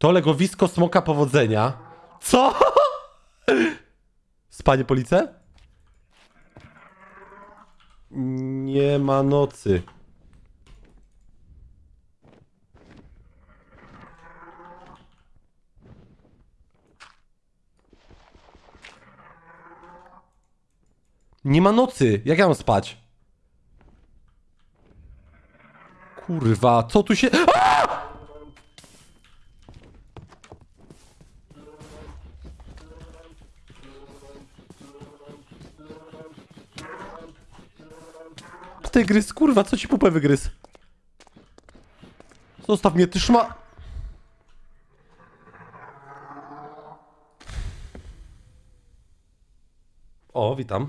To legowisko smoka powodzenia. Co? Spanie police? Nie ma nocy. Nie ma nocy. Jak ja mam spać? Kurwa, co tu się... A! Tygrys, kurwa, co ci pupę wygryzł? Zostaw mnie, ty szma... O, witam.